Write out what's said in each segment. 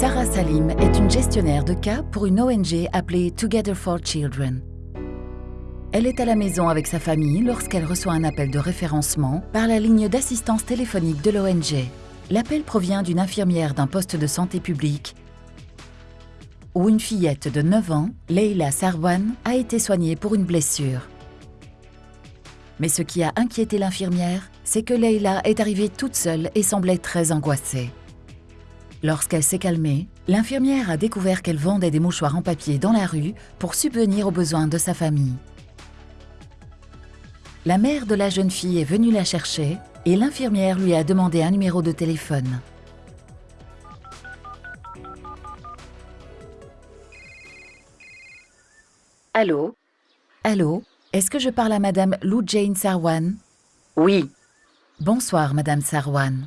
Sarah Salim est une gestionnaire de cas pour une ONG appelée Together for Children. Elle est à la maison avec sa famille lorsqu'elle reçoit un appel de référencement par la ligne d'assistance téléphonique de l'ONG. L'appel provient d'une infirmière d'un poste de santé publique où une fillette de 9 ans, Leila Sarwan, a été soignée pour une blessure. Mais ce qui a inquiété l'infirmière, c'est que Leila est arrivée toute seule et semblait très angoissée. Lorsqu'elle s'est calmée, l'infirmière a découvert qu'elle vendait des mouchoirs en papier dans la rue pour subvenir aux besoins de sa famille. La mère de la jeune fille est venue la chercher et l'infirmière lui a demandé un numéro de téléphone. Allô? Allô? Est-ce que je parle à Madame Lou Jane Sarwan? Oui, Bonsoir, Madame Sarwan.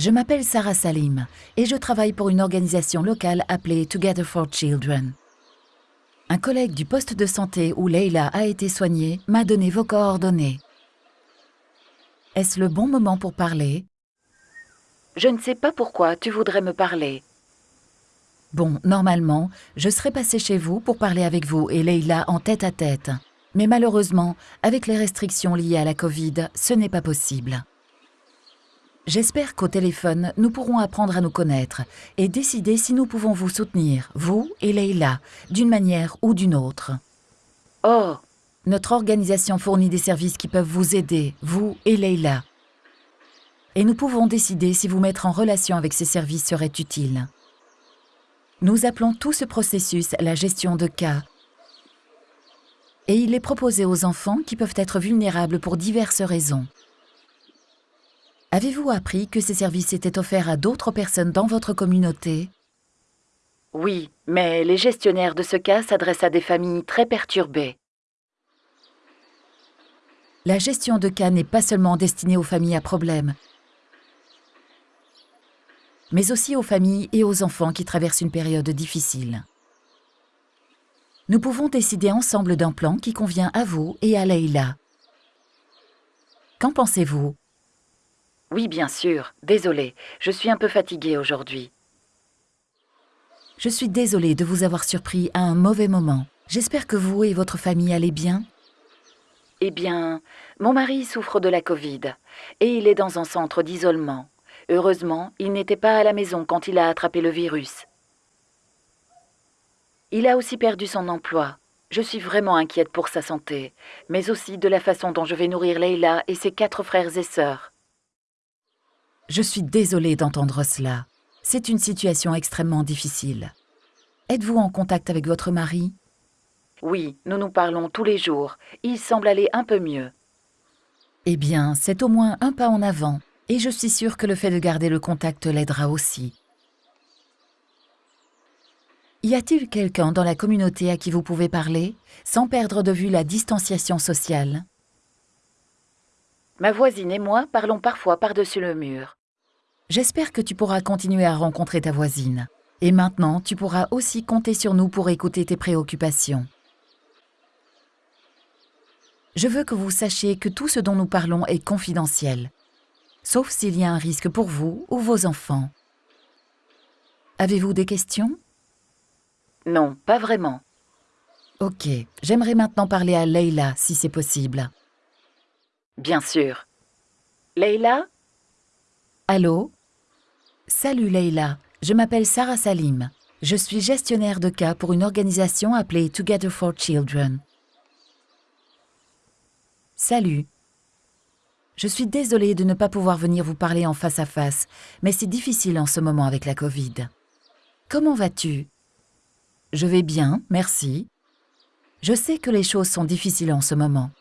Je m'appelle Sarah Salim et je travaille pour une organisation locale appelée Together for Children. Un collègue du poste de santé où Leila a été soignée m'a donné vos coordonnées. Est-ce le bon moment pour parler? Je ne sais pas pourquoi tu voudrais me parler. Bon, normalement, je serais passée chez vous pour parler avec vous et Leila en tête à tête. Mais malheureusement, avec les restrictions liées à la Covid, ce n'est pas possible. J'espère qu'au téléphone, nous pourrons apprendre à nous connaître et décider si nous pouvons vous soutenir, vous et Leila, d'une manière ou d'une autre. Oh, Notre organisation fournit des services qui peuvent vous aider, vous et Leila. Et nous pouvons décider si vous mettre en relation avec ces services serait utile. Nous appelons tout ce processus la gestion de cas. Et il est proposé aux enfants qui peuvent être vulnérables pour diverses raisons. Avez-vous appris que ces services étaient offerts à d'autres personnes dans votre communauté? Oui, mais les gestionnaires de ce cas s'adressent à des familles très perturbées. La gestion de cas n'est pas seulement destinée aux familles à problème, mais aussi aux familles et aux enfants qui traversent une période difficile. Nous pouvons décider ensemble d'un plan qui convient à vous et à Leïla. Qu'en pensez-vous? Oui, bien sûr. Désolée, je suis un peu fatiguée aujourd'hui. Je suis désolée de vous avoir surpris à un mauvais moment. J'espère que vous et votre famille allez bien. Eh bien, mon mari souffre de la Covid et il est dans un centre d'isolement. Heureusement, il n'était pas à la maison quand il a attrapé le virus. Il a aussi perdu son emploi. Je suis vraiment inquiète pour sa santé, mais aussi de la façon dont je vais nourrir Leila et ses quatre frères et sœurs. Je suis désolée d'entendre cela. C'est une situation extrêmement difficile. Êtes-vous en contact avec votre mari? Oui, nous nous parlons tous les jours. Il semble aller un peu mieux. Eh bien, c'est au moins un pas en avant, et je suis sûre que le fait de garder le contact l'aidera aussi. Y a-t-il quelqu'un dans la communauté à qui vous pouvez parler, sans perdre de vue la distanciation sociale? Ma voisine et moi parlons parfois par-dessus le mur. J'espère que tu pourras continuer à rencontrer ta voisine. Et maintenant, tu pourras aussi compter sur nous pour écouter tes préoccupations. Je veux que vous sachiez que tout ce dont nous parlons est confidentiel, sauf s'il y a un risque pour vous ou vos enfants. Avez-vous des questions? Non, pas vraiment. Ok, j'aimerais maintenant parler à Leila si c'est possible. Bien sûr. Leila Allô? Salut Leila, je m'appelle Sarah Salim. Je suis gestionnaire de cas pour une organisation appelée Together for Children. Salut. Je suis désolée de ne pas pouvoir venir vous parler en face à face, mais c'est difficile en ce moment avec la Covid. Comment vas-tu? Je vais bien, merci. Je sais que les choses sont difficiles en ce moment.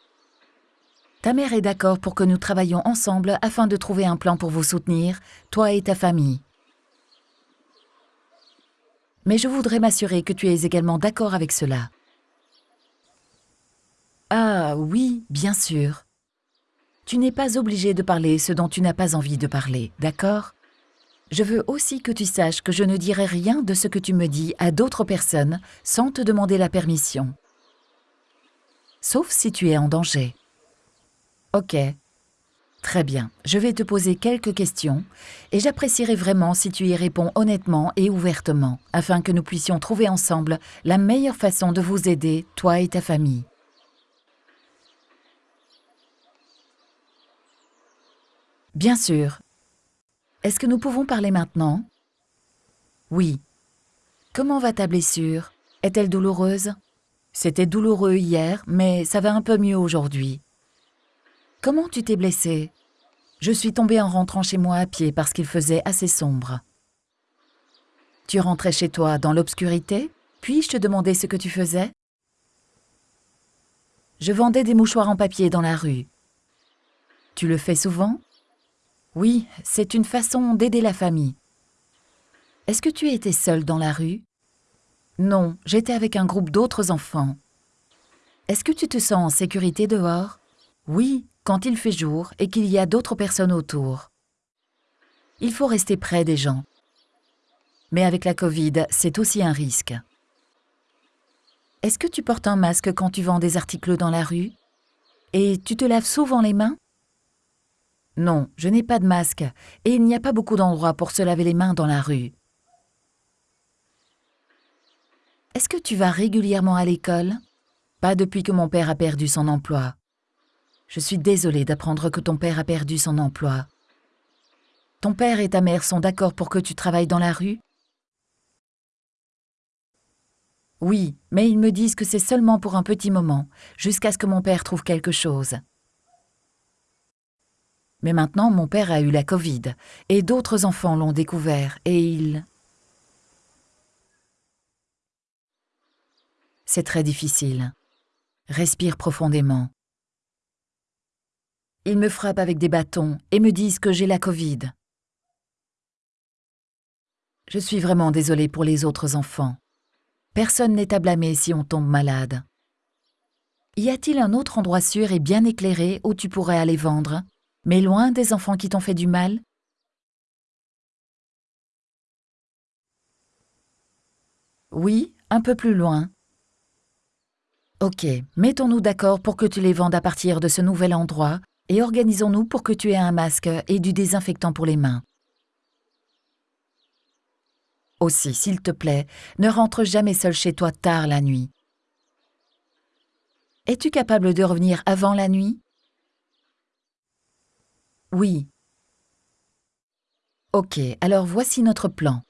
Ta mère est d'accord pour que nous travaillions ensemble afin de trouver un plan pour vous soutenir, toi et ta famille. Mais je voudrais m'assurer que tu es également d'accord avec cela. Ah oui, bien sûr. Tu n'es pas obligé de parler ce dont tu n'as pas envie de parler, d'accord? Je veux aussi que tu saches que je ne dirai rien de ce que tu me dis à d'autres personnes sans te demander la permission. Sauf si tu es en danger. Ok. Très bien, je vais te poser quelques questions et j'apprécierais vraiment si tu y réponds honnêtement et ouvertement afin que nous puissions trouver ensemble la meilleure façon de vous aider, toi et ta famille. Bien sûr. Est-ce que nous pouvons parler maintenant? Oui. Comment va ta blessure? Est-elle douloureuse? C'était douloureux hier, mais ça va un peu mieux aujourd'hui. Comment tu t'es blessé? Je suis tombée en rentrant chez moi à pied parce qu'il faisait assez sombre. Tu rentrais chez toi dans l'obscurité? Puis-je te demander ce que tu faisais? Je vendais des mouchoirs en papier dans la rue. Tu le fais souvent? Oui, c'est une façon d'aider la famille. Est-ce que tu étais seule dans la rue? Non, j'étais avec un groupe d'autres enfants. Est-ce que tu te sens en sécurité dehors? Oui, quand il fait jour et qu'il y a d'autres personnes autour. Il faut rester près des gens. Mais avec la Covid, c'est aussi un risque. Est-ce que tu portes un masque quand tu vends des articles dans la rue? Et tu te laves souvent les mains? Non, je n'ai pas de masque et il n'y a pas beaucoup d'endroits pour se laver les mains dans la rue. Est-ce que tu vas régulièrement à l'école? Pas depuis que mon père a perdu son emploi. Je suis désolée d'apprendre que ton père a perdu son emploi. Ton père et ta mère sont d'accord pour que tu travailles dans la rue? Oui, mais ils me disent que c'est seulement pour un petit moment, jusqu'à ce que mon père trouve quelque chose. Mais maintenant, mon père a eu la Covid, et d'autres enfants l'ont découvert, et il... C'est très difficile. Respire profondément. Ils me frappent avec des bâtons et me disent que j'ai la Covid. Je suis vraiment désolée pour les autres enfants. Personne n'est à blâmer si on tombe malade. Y a-t-il un autre endroit sûr et bien éclairé où tu pourrais aller vendre, mais loin des enfants qui t'ont fait du mal? Oui, un peu plus loin. Ok, mettons-nous d'accord pour que tu les vendes à partir de ce nouvel endroit et organisons-nous pour que tu aies un masque et du désinfectant pour les mains. Aussi, s'il te plaît, ne rentre jamais seul chez toi tard la nuit. Es-tu capable de revenir avant la nuit? Oui. Ok, alors voici notre plan.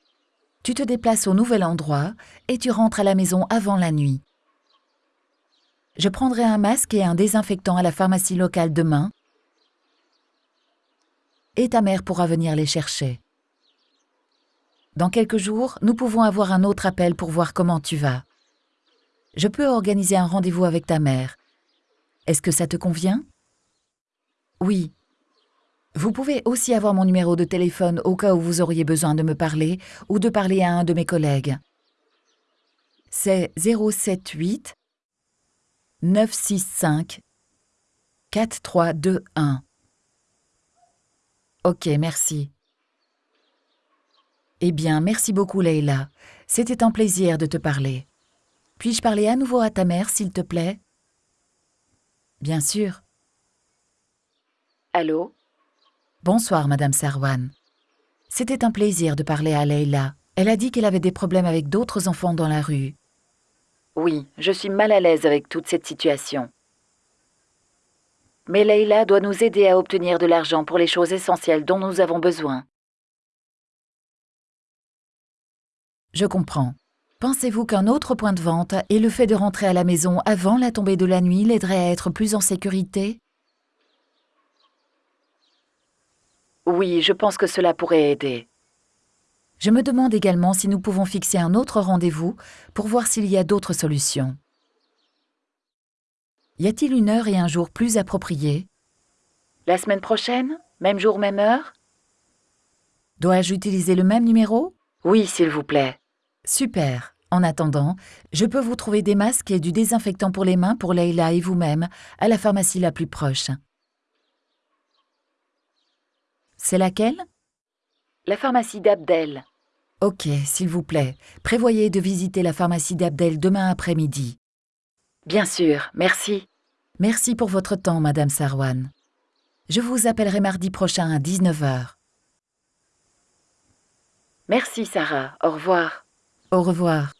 Tu te déplaces au nouvel endroit et tu rentres à la maison avant la nuit. Je prendrai un masque et un désinfectant à la pharmacie locale demain et ta mère pourra venir les chercher. Dans quelques jours, nous pouvons avoir un autre appel pour voir comment tu vas. Je peux organiser un rendez-vous avec ta mère. Est-ce que ça te convient? Oui. Vous pouvez aussi avoir mon numéro de téléphone au cas où vous auriez besoin de me parler ou de parler à un de mes collègues. C'est 078 965 4321. Ok, merci. Eh bien, merci beaucoup, Leila. C'était un plaisir de te parler. Puis-je parler à nouveau à ta mère, s'il te plaît? Bien sûr. Allô? Bonsoir, Madame Sarwan. C'était un plaisir de parler à Leila. Elle a dit qu'elle avait des problèmes avec d'autres enfants dans la rue. Oui, je suis mal à l'aise avec toute cette situation. Mais Leïla doit nous aider à obtenir de l'argent pour les choses essentielles dont nous avons besoin. Je comprends. Pensez-vous qu'un autre point de vente et le fait de rentrer à la maison avant la tombée de la nuit l'aiderait à être plus en sécurité? Oui, je pense que cela pourrait aider. Je me demande également si nous pouvons fixer un autre rendez-vous pour voir s'il y a d'autres solutions. Y a-t-il une heure et un jour plus appropriés La semaine prochaine? Même jour, même heure? Dois-je utiliser le même numéro? Oui, s'il vous plaît. Super. En attendant, je peux vous trouver des masques et du désinfectant pour les mains pour Leïla et vous-même à la pharmacie la plus proche. C'est laquelle? La pharmacie d'Abdel. Ok, s'il vous plaît, prévoyez de visiter la pharmacie d'Abdel demain après-midi. Bien sûr, merci. Merci pour votre temps, Madame Sarwan. Je vous appellerai mardi prochain à 19h. Merci Sarah, au revoir. Au revoir.